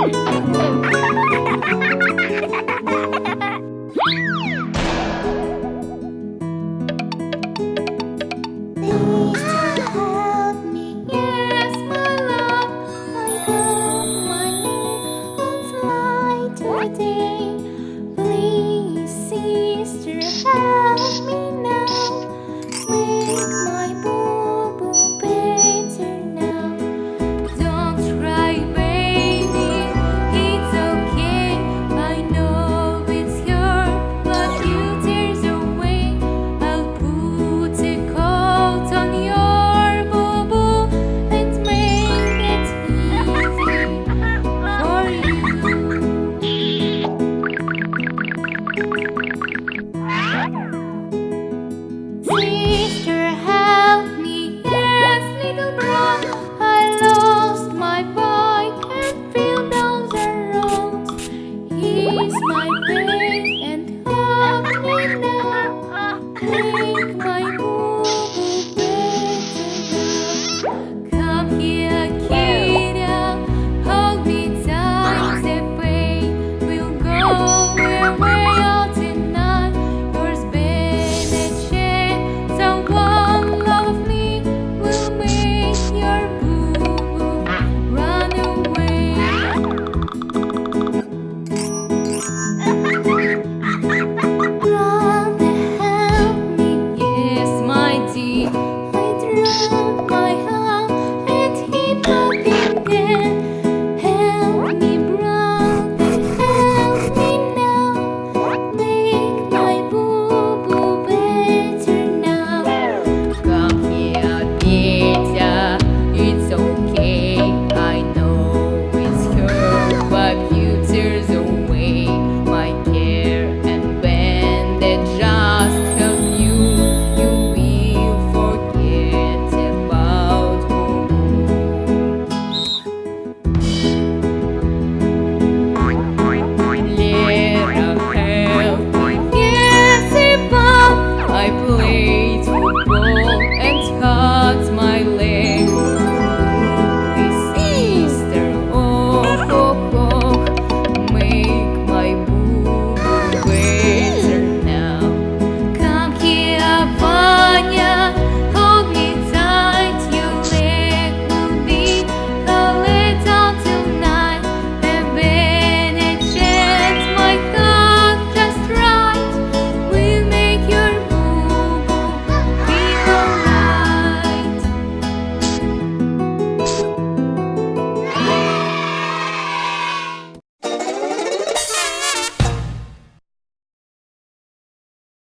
Ha ha ha ha! Please.